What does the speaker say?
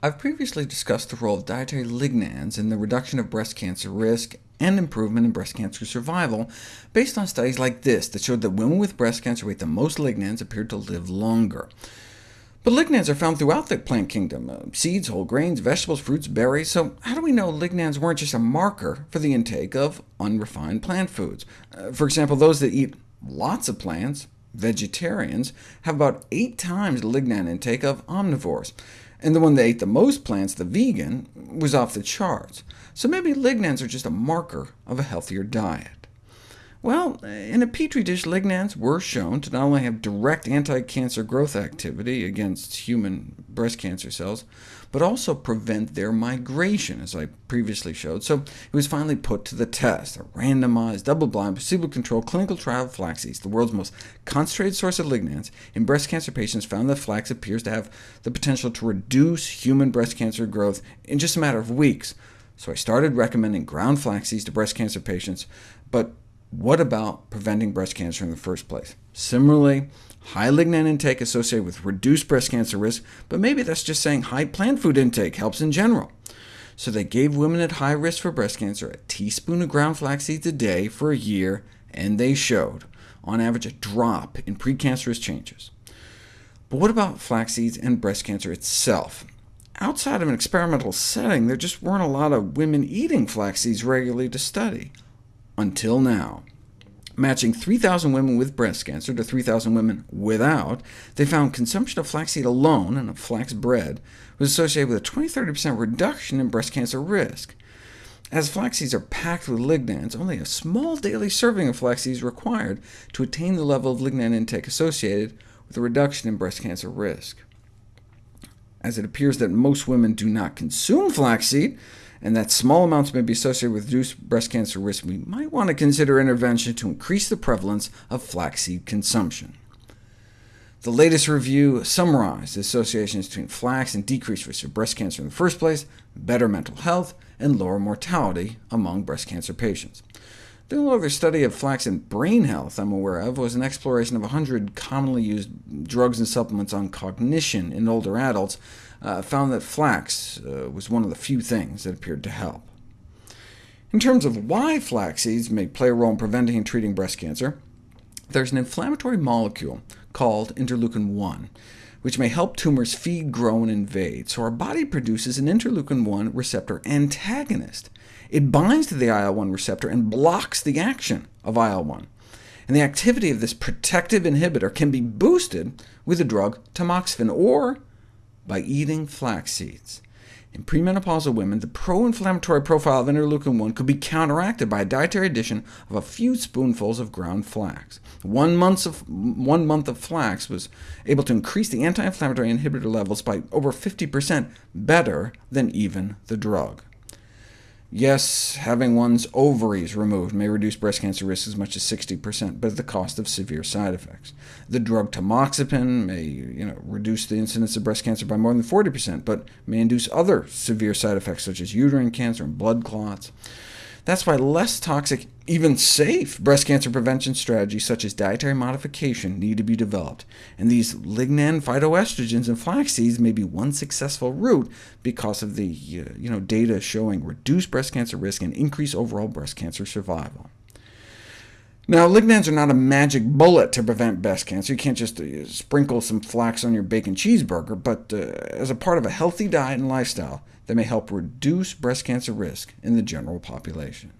I've previously discussed the role of dietary lignans in the reduction of breast cancer risk and improvement in breast cancer survival, based on studies like this that showed that women with breast cancer ate the most lignans appeared to live longer. But lignans are found throughout the plant kingdom, uh, seeds, whole grains, vegetables, fruits, berries, so how do we know lignans weren't just a marker for the intake of unrefined plant foods? Uh, for example, those that eat lots of plants, vegetarians, have about eight times the lignan intake of omnivores and the one that ate the most plants, the vegan, was off the charts. So maybe lignans are just a marker of a healthier diet. Well, in a petri dish, lignans were shown to not only have direct anti-cancer growth activity against human breast cancer cells, but also prevent their migration, as I previously showed, so it was finally put to the test. A randomized, double-blind, placebo-controlled clinical trial of flaxseeds, the world's most concentrated source of lignans, in breast cancer patients found that flax appears to have the potential to reduce human breast cancer growth in just a matter of weeks. So I started recommending ground flaxseeds to breast cancer patients, but what about preventing breast cancer in the first place? Similarly, high lignan intake associated with reduced breast cancer risk, but maybe that's just saying high plant food intake helps in general. So they gave women at high risk for breast cancer a teaspoon of ground flax seeds a day for a year, and they showed, on average, a drop in precancerous changes. But what about flax seeds and breast cancer itself? Outside of an experimental setting, there just weren't a lot of women eating flax seeds regularly to study until now. Matching 3,000 women with breast cancer to 3,000 women without, they found consumption of flaxseed alone and of flax bread was associated with a 20-30% reduction in breast cancer risk. As flax seeds are packed with lignans, only a small daily serving of flax seeds is required to attain the level of lignan intake associated with a reduction in breast cancer risk. As it appears that most women do not consume flaxseed, and that small amounts may be associated with reduced breast cancer risk, we might want to consider intervention to increase the prevalence of flaxseed consumption. The latest review summarized the associations between flax and decreased risk of breast cancer in the first place, better mental health, and lower mortality among breast cancer patients. The only other study of flax and brain health I'm aware of was an exploration of 100 commonly used drugs and supplements on cognition in older adults, uh, found that flax uh, was one of the few things that appeared to help. In terms of why flax seeds may play a role in preventing and treating breast cancer, there's an inflammatory molecule called interleukin-1, which may help tumors feed, grow, and invade. So our body produces an interleukin-1 receptor antagonist. It binds to the IL-1 receptor and blocks the action of IL-1. And the activity of this protective inhibitor can be boosted with the drug tamoxifen, or by eating flax seeds. In premenopausal women, the pro-inflammatory profile of interleukin-1 could be counteracted by a dietary addition of a few spoonfuls of ground flax. One month of, one month of flax was able to increase the anti-inflammatory inhibitor levels by over 50%, better than even the drug. Yes, having one's ovaries removed may reduce breast cancer risk as much as 60%, but at the cost of severe side effects. The drug tamoxifen may you know, reduce the incidence of breast cancer by more than 40%, but may induce other severe side effects such as uterine cancer and blood clots. That's why less toxic, even safe, breast cancer prevention strategies such as dietary modification need to be developed, and these lignan phytoestrogens in flax seeds may be one successful route because of the uh, you know, data showing reduced breast cancer risk and increased overall breast cancer survival. Now, lignans are not a magic bullet to prevent breast cancer. You can't just uh, sprinkle some flax on your bacon cheeseburger, but uh, as a part of a healthy diet and lifestyle, that may help reduce breast cancer risk in the general population.